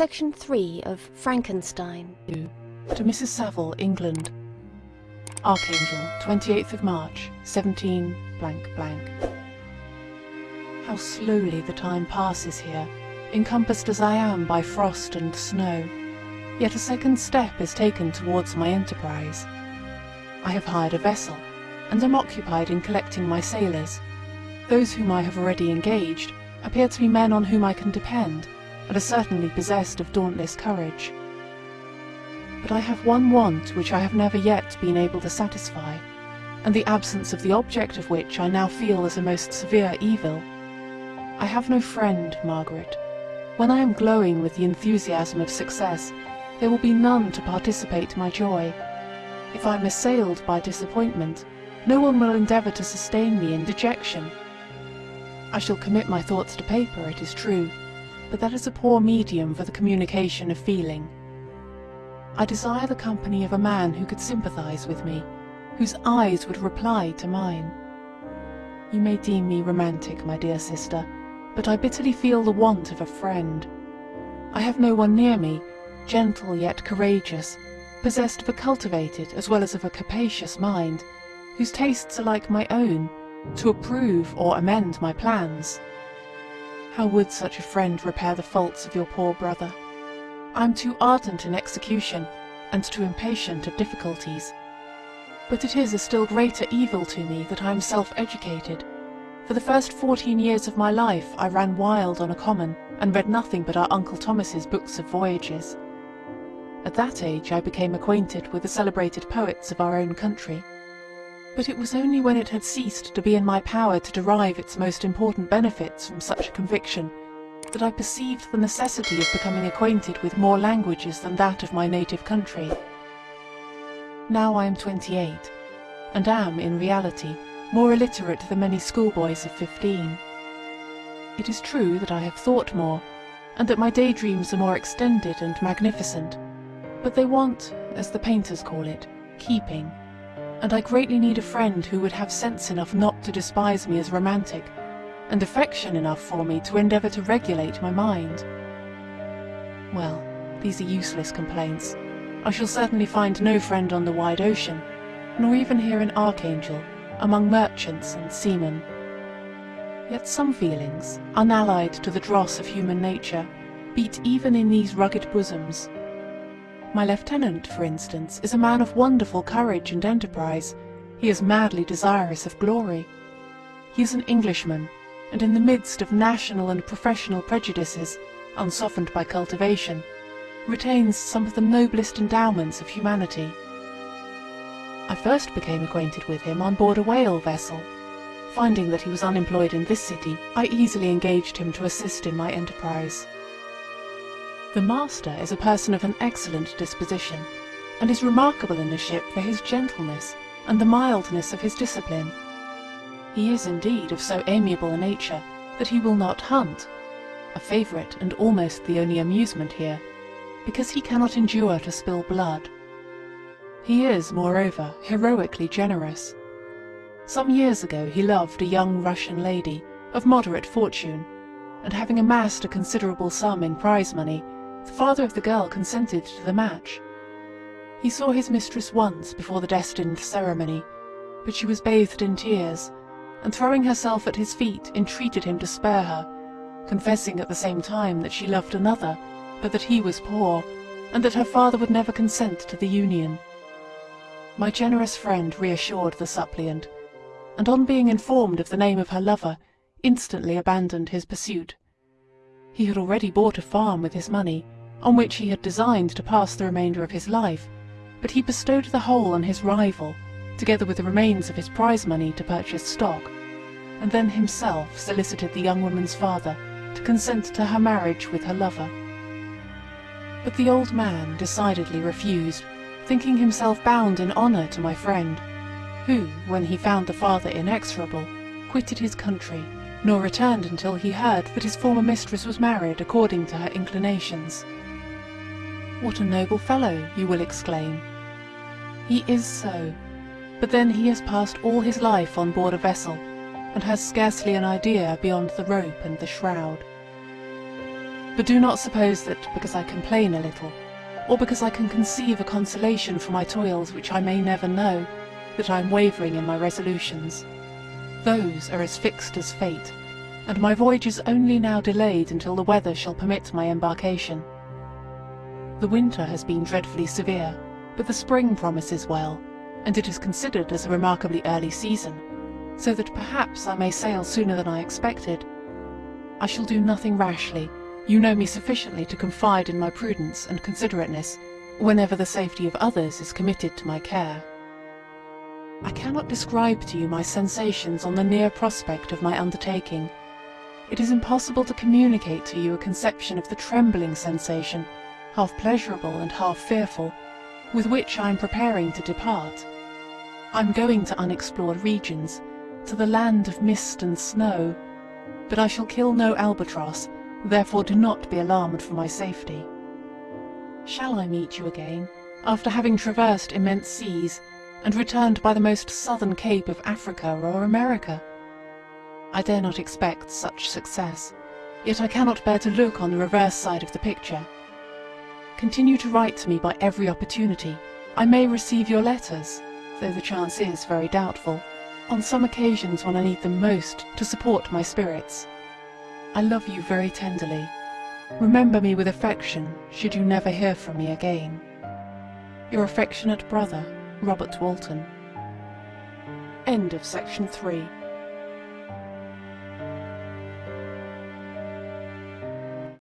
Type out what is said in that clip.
Section 3 of Frankenstein. To Mrs. Saville, England. Archangel, 28th of March, 17 blank blank. How slowly the time passes here, encompassed as I am by frost and snow. Yet a second step is taken towards my enterprise. I have hired a vessel, and am occupied in collecting my sailors. Those whom I have already engaged appear to be men on whom I can depend, and are certainly possessed of dauntless courage. But I have one want which I have never yet been able to satisfy, and the absence of the object of which I now feel as a most severe evil. I have no friend, Margaret. When I am glowing with the enthusiasm of success, there will be none to participate my joy. If I am assailed by disappointment, no one will endeavour to sustain me in dejection. I shall commit my thoughts to paper, it is true, but that is a poor medium for the communication of feeling. I desire the company of a man who could sympathize with me, whose eyes would reply to mine. You may deem me romantic, my dear sister, but I bitterly feel the want of a friend. I have no one near me, gentle yet courageous, possessed of a cultivated as well as of a capacious mind, whose tastes are like my own, to approve or amend my plans. How would such a friend repair the faults of your poor brother? I am too ardent in execution, and too impatient of difficulties. But it is a still greater evil to me that I am self-educated. For the first fourteen years of my life I ran wild on a common, and read nothing but our Uncle Thomas's books of voyages. At that age I became acquainted with the celebrated poets of our own country. But it was only when it had ceased to be in my power to derive its most important benefits from such a conviction that I perceived the necessity of becoming acquainted with more languages than that of my native country. Now I am twenty-eight, and am, in reality, more illiterate than many schoolboys of fifteen. It is true that I have thought more, and that my daydreams are more extended and magnificent, but they want, as the painters call it, keeping and I greatly need a friend who would have sense enough not to despise me as romantic, and affection enough for me to endeavour to regulate my mind. Well, these are useless complaints. I shall certainly find no friend on the wide ocean, nor even here in Archangel, among merchants and seamen. Yet some feelings, unallied to the dross of human nature, beat even in these rugged bosoms, my lieutenant, for instance, is a man of wonderful courage and enterprise. He is madly desirous of glory. He is an Englishman, and in the midst of national and professional prejudices, unsoftened by cultivation, retains some of the noblest endowments of humanity. I first became acquainted with him on board a whale vessel. Finding that he was unemployed in this city, I easily engaged him to assist in my enterprise. The master is a person of an excellent disposition, and is remarkable in the ship for his gentleness and the mildness of his discipline. He is indeed of so amiable a nature that he will not hunt, a favourite and almost the only amusement here, because he cannot endure to spill blood. He is, moreover, heroically generous. Some years ago he loved a young Russian lady of moderate fortune, and having amassed a considerable sum in prize money, the father of the girl consented to the match. He saw his mistress once before the destined ceremony, but she was bathed in tears, and throwing herself at his feet, entreated him to spare her, confessing at the same time that she loved another, but that he was poor, and that her father would never consent to the union. My generous friend reassured the suppliant, and on being informed of the name of her lover, instantly abandoned his pursuit. He had already bought a farm with his money, on which he had designed to pass the remainder of his life, but he bestowed the whole on his rival, together with the remains of his prize money to purchase stock, and then himself solicited the young woman's father to consent to her marriage with her lover. But the old man decidedly refused, thinking himself bound in honour to my friend, who, when he found the father inexorable, quitted his country nor returned until he heard that his former mistress was married according to her inclinations. What a noble fellow, you will exclaim. He is so, but then he has passed all his life on board a vessel, and has scarcely an idea beyond the rope and the shroud. But do not suppose that because I complain a little, or because I can conceive a consolation for my toils which I may never know, that I am wavering in my resolutions. Those are as fixed as fate, and my voyage is only now delayed until the weather shall permit my embarkation. The winter has been dreadfully severe, but the spring promises well, and it is considered as a remarkably early season, so that perhaps I may sail sooner than I expected. I shall do nothing rashly. You know me sufficiently to confide in my prudence and considerateness whenever the safety of others is committed to my care. I cannot describe to you my sensations on the near prospect of my undertaking. It is impossible to communicate to you a conception of the trembling sensation, half pleasurable and half fearful, with which I am preparing to depart. I am going to unexplored regions, to the land of mist and snow, but I shall kill no albatross, therefore do not be alarmed for my safety. Shall I meet you again, after having traversed immense seas, and returned by the most southern cape of Africa or America? I dare not expect such success, yet I cannot bear to look on the reverse side of the picture. Continue to write to me by every opportunity. I may receive your letters, though the chance is very doubtful, on some occasions when I need them most to support my spirits. I love you very tenderly. Remember me with affection should you never hear from me again. Your affectionate brother, Robert Walton. End of section 3.